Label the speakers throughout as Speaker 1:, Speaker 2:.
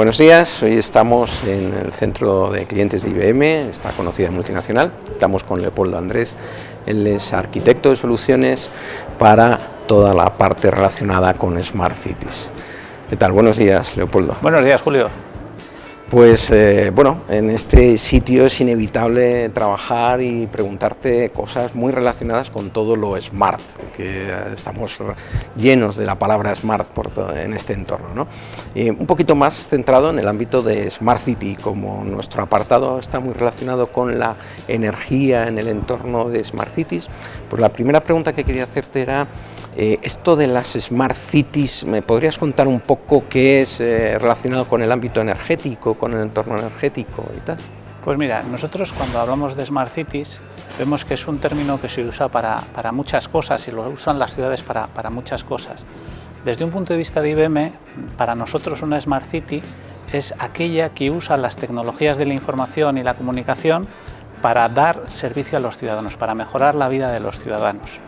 Speaker 1: Buenos días, hoy estamos en el centro de clientes de IBM, esta conocida multinacional. Estamos con Leopoldo Andrés, él es arquitecto de soluciones para toda la parte relacionada con Smart Cities. ¿Qué tal? Buenos días, Leopoldo.
Speaker 2: Buenos días, Julio.
Speaker 1: Pues eh, bueno, en este sitio es inevitable trabajar y preguntarte cosas muy relacionadas con todo lo smart, que estamos llenos de la palabra smart en este entorno. ¿no? un poquito más centrado en el ámbito de Smart City, como nuestro apartado está muy relacionado con la energía en el entorno de Smart Cities, pues la primera pregunta que quería hacerte era eh, esto de las Smart Cities, ¿me podrías contar un poco qué es eh, relacionado con el ámbito energético, con el entorno energético y tal?
Speaker 2: Pues mira, nosotros cuando hablamos de Smart Cities vemos que es un término que se usa para, para muchas cosas y lo usan las ciudades para, para, muchas cosas. Desde un punto de vista de IBM, para nosotros una Smart City es aquella que usa las tecnologías de la información y la comunicación para dar servicio a los ciudadanos, para mejorar la vida de los ciudadanos.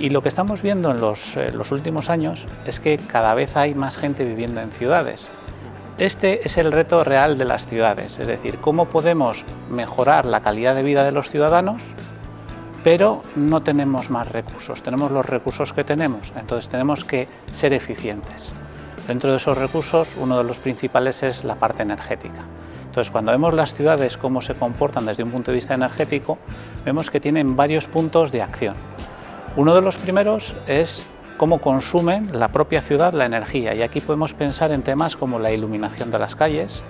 Speaker 2: Y lo que estamos viendo en eh, los, últimos años es que cada vez hay más gente viviendo en ciudades. Este es el reto real de las ciudades, es decir, cómo podemos mejorar la calidad de vida de los ciudadanos, pero no tenemos más recursos, tenemos los recursos que tenemos, entonces tenemos que ser eficientes. Dentro de esos recursos, uno de los principales es la parte energética. Entonces, cuando vemos las ciudades cómo se comportan desde un punto de vista energético, vemos que tienen varios puntos de acción. Uno de los primeros es cómo consumen la propia ciudad la energía y aquí podemos pensar en temas como la iluminación de las calles,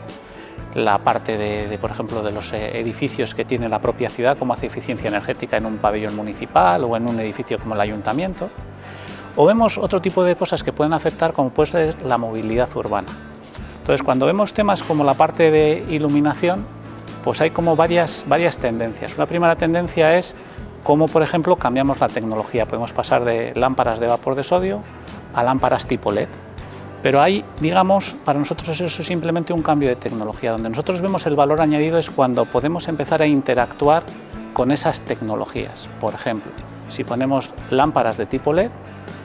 Speaker 2: la parte de, por ejemplo, de los eh, edificios que tiene la propia ciudad, cómo hace eficiencia energética en un pabellón municipal o en un edificio como el ayuntamiento. O vemos otro tipo de cosas que pueden afectar como puede ser la movilidad urbana. Entonces, cuando vemos temas como la parte de iluminación, pues hay como varias, varias tendencias. Una primera tendencia es como por ejemplo cambiamos la tecnología, podemos pasar de lámparas de vapor de sodio a lámparas tipo LED. Pero hay, digamos, para nosotros eso es simplemente un cambio de tecnología. Donde nosotros vemos el valor añadido es cuando podemos empezar a interactuar con esas tecnologías. Por ejemplo, si ponemos lámparas de tipo LED,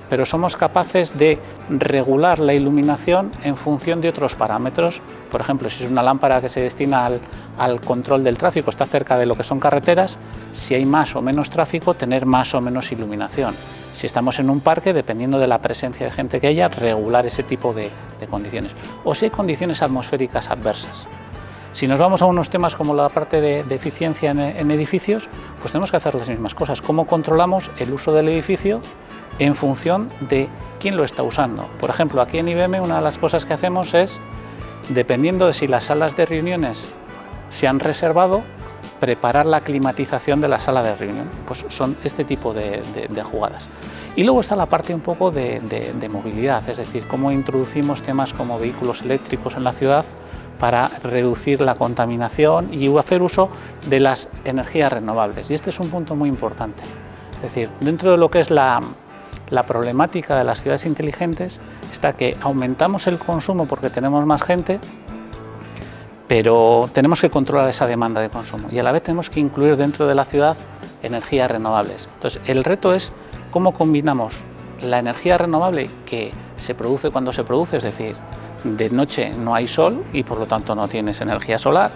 Speaker 2: pero somos capaces de regular la iluminación en función de otros parámetros. Por ejemplo, si es una lámpara que se destina al, control del tráfico, está cerca de lo que son carreteras, si hay más o menos tráfico, tener más o menos iluminación. Si estamos en un parque, dependiendo de la presencia de gente que haya, regular ese tipo de, condiciones. O si hay condiciones atmosféricas adversas. Si nos vamos a unos temas como la parte de, eficiencia en, edificios, pues tenemos que hacer las mismas cosas. ¿Cómo controlamos el uso del edificio en función de quién lo está usando. Por ejemplo, aquí en IBM una de las cosas que hacemos es, dependiendo de si las salas de reuniones se han reservado, preparar la climatización de la sala de reunión. Pues son este tipo de, jugadas. Y luego está la parte un poco de, movilidad, es decir, cómo introducimos temas como vehículos eléctricos en la ciudad para reducir la contaminación y hacer uso de las energías renovables. Y este es un punto muy importante. Es decir, dentro de lo que es la, problemática de las ciudades inteligentes está que aumentamos el consumo porque tenemos más gente, pero tenemos que controlar esa demanda de consumo y a la vez tenemos que incluir dentro de la ciudad energías renovables. Entonces, el reto es cómo combinamos la energía renovable que se produce cuando se produce, es decir, de noche no hay sol y por lo tanto no tienes energía solar,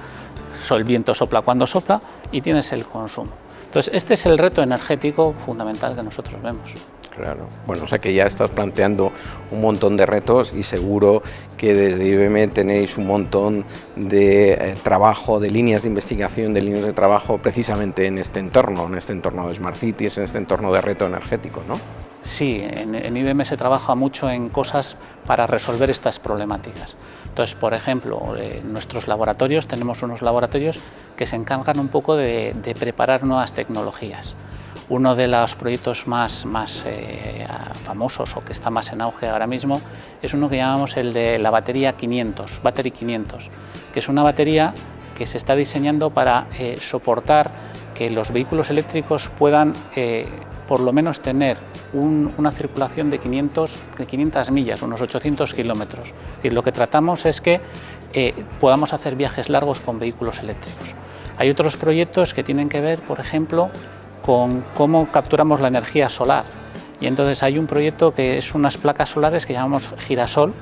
Speaker 2: el viento sopla cuando sopla y tienes el consumo. Entonces, este es el reto energético fundamental que nosotros vemos.
Speaker 1: Claro, bueno, o sea que ya estás planteando un montón de retos y seguro que desde IBM tenéis un montón de eh, trabajo, de líneas de investigación, de líneas de trabajo precisamente en este entorno, en este entorno de Smart Cities, en este entorno de reto energético, ¿no?
Speaker 2: Sí, en, IBM se trabaja mucho en cosas para resolver estas problemáticas. Entonces, por ejemplo, en nuestros laboratorios, tenemos unos laboratorios que se encargan un poco de preparar nuevas tecnologías. Uno de los proyectos más, más eh, famosos o que está más en auge ahora mismo es uno que llamamos el de la batería 500, Battery 500, que es una batería que se está diseñando para eh, soportar que los vehículos eléctricos puedan eh, por lo menos tener una circulación de 500, de 500 millas, unos 800 kilómetros. Lo que tratamos es que podamos hacer viajes largos con vehículos eléctricos. Hay otros proyectos que tienen que ver, por ejemplo, con cómo capturamos la energía solar. Y entonces hay un proyecto que es unas placas solares que llamamos girasol,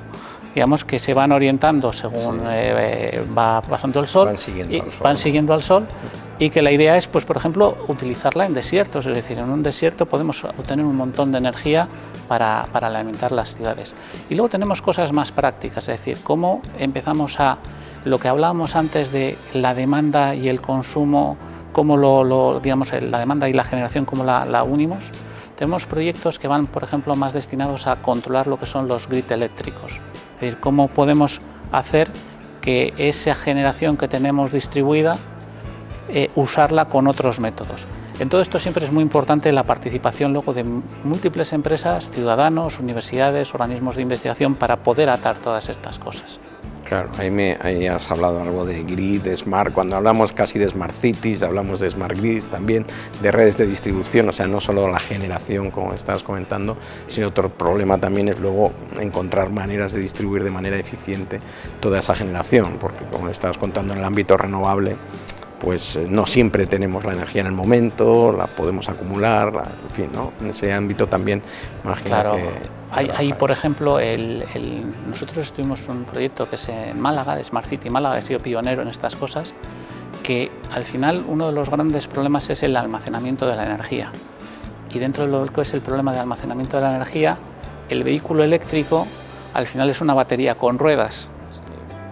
Speaker 2: digamos que se van orientando según eh, va pasando el sol,
Speaker 1: Van siguiendo
Speaker 2: y
Speaker 1: al sol.
Speaker 2: van siguiendo al sol y que la idea es, pues por ejemplo, utilizarla en desiertos, es decir, en un desierto podemos obtener un montón de energía para, para alimentar las ciudades. Y luego tenemos cosas más prácticas, es decir, cómo empezamos a, lo que hablábamos antes de la demanda y el consumo, cómo lo, lo- digamos, la demanda y la generación, cómo la, la unimos. Tenemos proyectos que van, por ejemplo, más destinados a controlar lo que son los grid eléctricos. Es decir, cómo podemos hacer que esa generación que tenemos distribuida, eh, usarla con otros métodos. En todo esto siempre es muy importante la participación luego de múltiples empresas, ciudadanos, universidades, organismos de investigación para poder atar todas estas cosas.
Speaker 1: Claro, ahí, me, ahí has hablado algo de grid, de smart, cuando hablamos casi de smart cities, hablamos de smart grids también, de redes de distribución, o sea, no solo la generación, como estabas comentando, sino otro problema también es luego encontrar maneras de distribuir de manera eficiente toda esa generación, porque como estabas contando en el ámbito renovable, pues eh, no siempre tenemos la energía en el momento, la podemos acumular, la- en fin, ¿no? en ese ámbito también imagino
Speaker 2: Claro,
Speaker 1: que...
Speaker 2: hay, hay, por ejemplo, el, el- nosotros estuvimos un proyecto que es en Málaga, de Smart City Málaga, he sido pionero en estas cosas, que al final uno de los grandes problemas es el almacenamiento de la energía. Y dentro de lo que es el problema de almacenamiento de la energía, el vehículo eléctrico al final es una batería con ruedas.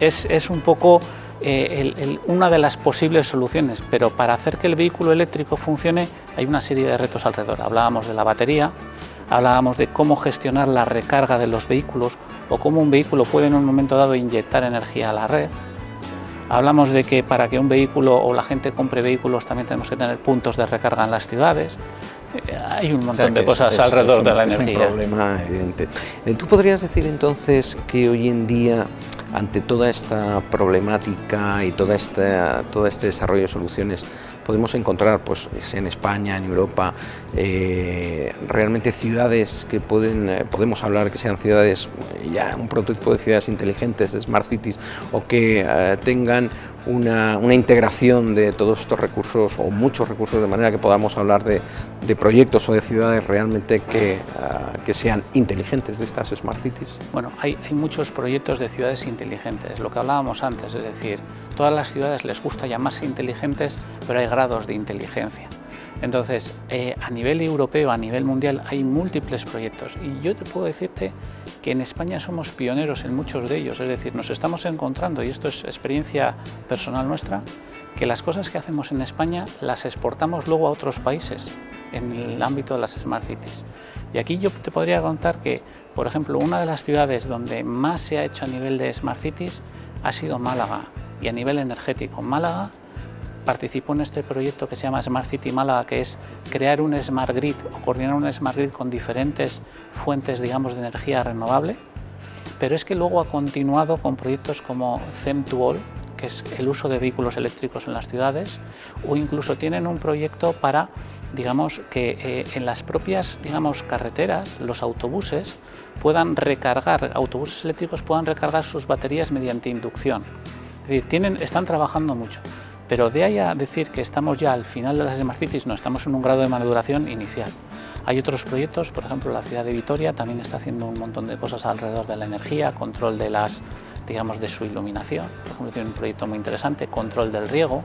Speaker 2: Es, es un poco eh, una de las posibles soluciones, pero para hacer que el vehículo eléctrico funcione hay una serie de retos alrededor. Hablábamos de la batería, hablábamos de cómo gestionar la recarga de los vehículos o cómo un vehículo puede en un momento dado inyectar energía a la red. Hablamos de que para que un vehículo o la gente compre vehículos también tenemos que tener puntos de recarga en las ciudades. Hay un
Speaker 1: O sea,
Speaker 2: montón de
Speaker 1: es-
Speaker 2: cosas
Speaker 1: es-
Speaker 2: alrededor
Speaker 1: es
Speaker 2: de la
Speaker 1: es
Speaker 2: energía.
Speaker 1: un problema evidente. Eh, ¿Tú podrías decir entonces que hoy en día, ante toda esta problemática y toda esta, todo este desarrollo de soluciones, podemos encontrar, pues, en España, en Europa, eh, realmente ciudades que pueden, eh, podemos hablar que sean ciudades, ya un prototipo de ciudades inteligentes, de smart cities, o que eh, tengan una, integración de todos estos recursos o muchos recursos de manera que podamos hablar de, de proyectos o de ciudades realmente que, ah, que sean inteligentes de estas smart cities?
Speaker 2: Bueno, hay, hay muchos proyectos de ciudades inteligentes, lo que hablábamos antes, es decir, todas las ciudades les gusta llamarse inteligentes, pero hay grados de inteligencia. Entonces, eh, a nivel europeo, a nivel mundial, hay múltiples proyectos y yo te puedo decirte que en España somos pioneros en muchos de ellos, es decir, nos estamos encontrando, y esto es experiencia personal nuestra, que las cosas que hacemos en España las exportamos luego a otros países en el ámbito de las Smart Cities. Y aquí yo te podría contar que, por ejemplo, una de las ciudades donde más se ha hecho a nivel de Smart Cities ha sido Málaga y a nivel energético. Málaga participó en este proyecto que se llama Smart City Málaga, que es crear un Smart Grid o coordinar un Smart Grid con diferentes fuentes, digamos, de energía renovable, pero es que luego ha continuado con proyectos como CEM to All, que es el uso de vehículos eléctricos en las ciudades, o incluso tienen un proyecto para, digamos, que eh, en las propias, digamos, carreteras, los autobuses puedan recargar, autobuses eléctricos puedan recargar sus baterías mediante inducción. Tienen, están trabajando mucho. Pero de ahí a decir que estamos ya al final de las Smart Cities, no, estamos en un grado de maduración inicial. Hay otros proyectos, por ejemplo, la ciudad de Vitoria también está haciendo un montón de cosas alrededor de la energía, control de las, digamos, de su iluminación. Por ejemplo, tiene un proyecto muy interesante, control del riego.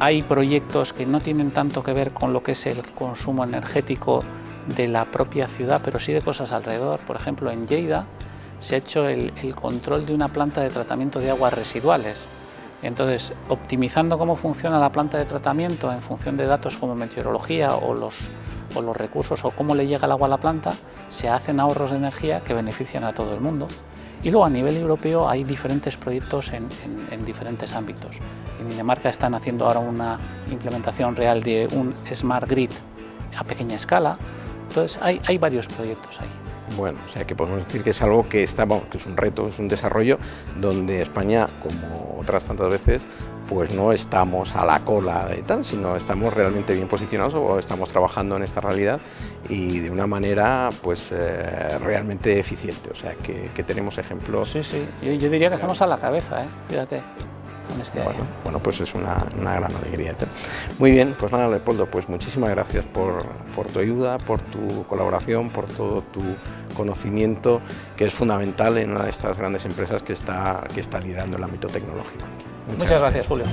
Speaker 2: Hay proyectos que no tienen tanto que ver con lo que es el consumo energético de la propia ciudad, pero sí de cosas alrededor. Por ejemplo, en Lleida se ha hecho el, el control de una planta de tratamiento de aguas residuales. Entonces, optimizando cómo funciona la planta de tratamiento en función de datos como meteorología o los, recursos o cómo le llega el agua a la planta, se hacen ahorros de energía que benefician a todo el mundo. Y luego a nivel europeo hay diferentes proyectos en, en, en diferentes ámbitos. En Dinamarca están haciendo ahora una implementación real de un Smart Grid a pequeña escala. Entonces hay varios proyectos ahí.
Speaker 1: Bueno, o sea que podemos decir que es algo que está, bueno, que es un reto, es un desarrollo donde España, como otras tantas veces, pues no estamos a la cola de tal, sino estamos realmente bien posicionados o estamos trabajando en esta realidad y de una manera pues eh, realmente eficiente, o sea que, tenemos ejemplos.
Speaker 2: Sí, sí, yo, yo, diría que estamos a la cabeza, ¿eh? fíjate. En este
Speaker 1: bueno,
Speaker 2: año.
Speaker 1: Bueno, pues es una, una, gran alegría. Muy bien, pues nada, Leopoldo, pues muchísimas gracias por, por, tu ayuda, por tu colaboración, por todo tu conocimiento, que es fundamental en una de estas grandes empresas que está, que está liderando el ámbito tecnológico.
Speaker 2: Muchas, Muchas gracias, Julio.